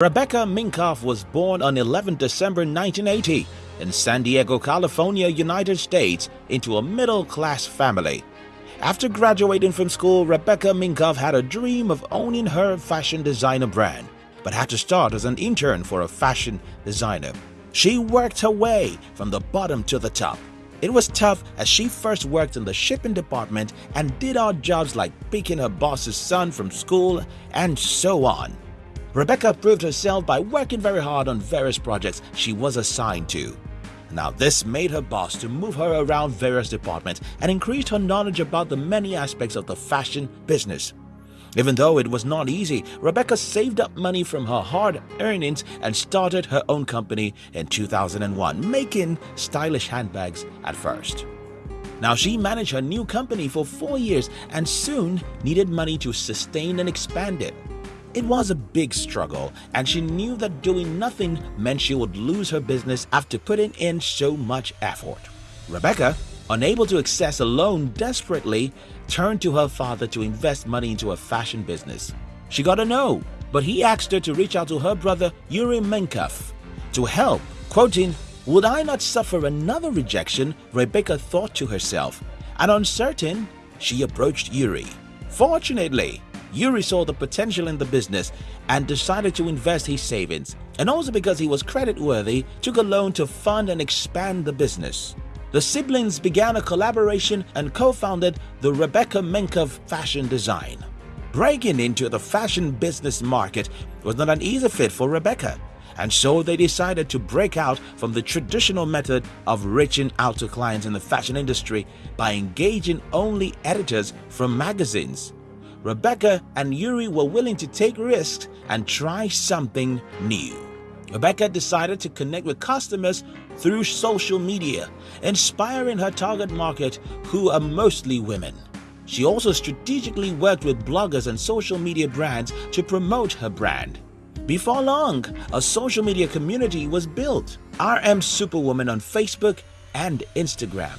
Rebecca Minkoff was born on 11 December 1980 in San Diego, California, United States into a middle-class family. After graduating from school, Rebecca Minkoff had a dream of owning her fashion designer brand, but had to start as an intern for a fashion designer. She worked her way from the bottom to the top. It was tough as she first worked in the shipping department and did odd jobs like picking her boss's son from school and so on. Rebecca proved herself by working very hard on various projects she was assigned to. Now this made her boss to move her around various departments and increased her knowledge about the many aspects of the fashion business. Even though it was not easy, Rebecca saved up money from her hard earnings and started her own company in 2001, making stylish handbags at first. Now she managed her new company for four years and soon needed money to sustain and expand it. It was a big struggle and she knew that doing nothing meant she would lose her business after putting in so much effort. Rebecca, unable to access a loan desperately, turned to her father to invest money into a fashion business. She got a no, but he asked her to reach out to her brother Yuri Minkoff to help, quoting, Would I not suffer another rejection? Rebecca thought to herself, and uncertain, she approached Yuri. Fortunately, Yuri saw the potential in the business and decided to invest his savings, and also because he was credit-worthy, took a loan to fund and expand the business. The siblings began a collaboration and co-founded the Rebecca Minkoff Fashion Design. Breaking into the fashion business market was not an easy fit for Rebecca, and so they decided to break out from the traditional method of reaching out to clients in the fashion industry by engaging only editors from magazines. Rebecca and Yuri were willing to take risks and try something new. Rebecca decided to connect with customers through social media, inspiring her target market who are mostly women. She also strategically worked with bloggers and social media brands to promote her brand. Before long, a social media community was built, RM Superwoman on Facebook and Instagram.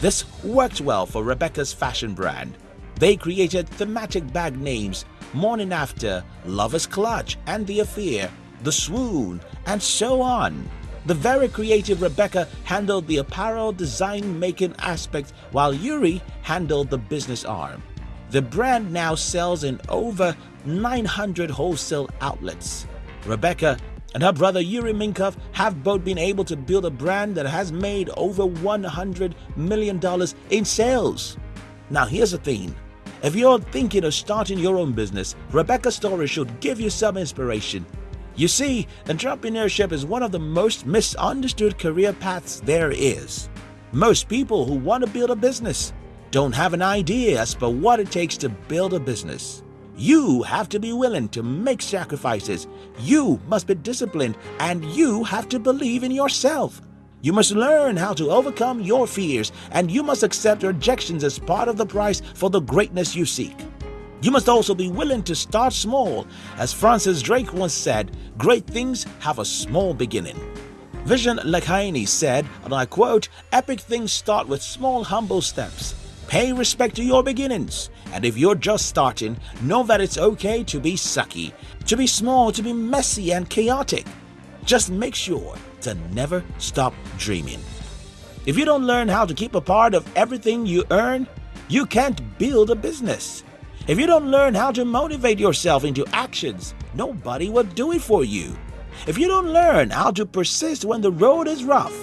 This worked well for Rebecca's fashion brand, they created thematic bag names Morning After, Lover's Clutch and The Affair, The Swoon, and so on. The very creative Rebecca handled the apparel design making aspect while Yuri handled the business arm. The brand now sells in over 900 wholesale outlets. Rebecca and her brother Yuri Minkoff have both been able to build a brand that has made over $100 million in sales. Now here's the thing, if you're thinking of starting your own business, Rebecca's story should give you some inspiration. You see, entrepreneurship is one of the most misunderstood career paths there is. Most people who want to build a business don't have an idea as to what it takes to build a business. You have to be willing to make sacrifices, you must be disciplined, and you have to believe in yourself. You must learn how to overcome your fears, and you must accept rejections as part of the price for the greatness you seek. You must also be willing to start small. As Francis Drake once said, great things have a small beginning. Vishen Lakhiani said, and I quote, Epic things start with small, humble steps. Pay respect to your beginnings. And if you're just starting, know that it's okay to be sucky, to be small, to be messy and chaotic. Just make sure to never stop dreaming. If you don't learn how to keep a part of everything you earn, you can't build a business. If you don't learn how to motivate yourself into actions, nobody will do it for you. If you don't learn how to persist when the road is rough,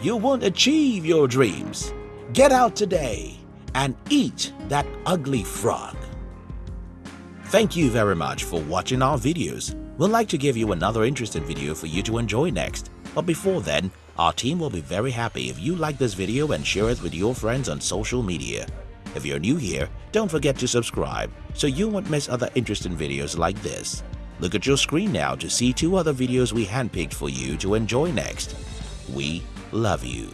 you won't achieve your dreams. Get out today and eat that ugly frog. Thank you very much for watching our videos. We'd like to give you another interesting video for you to enjoy next. But before then, our team will be very happy if you like this video and share it with your friends on social media. If you're new here, don't forget to subscribe so you won't miss other interesting videos like this. Look at your screen now to see two other videos we handpicked for you to enjoy next. We love you.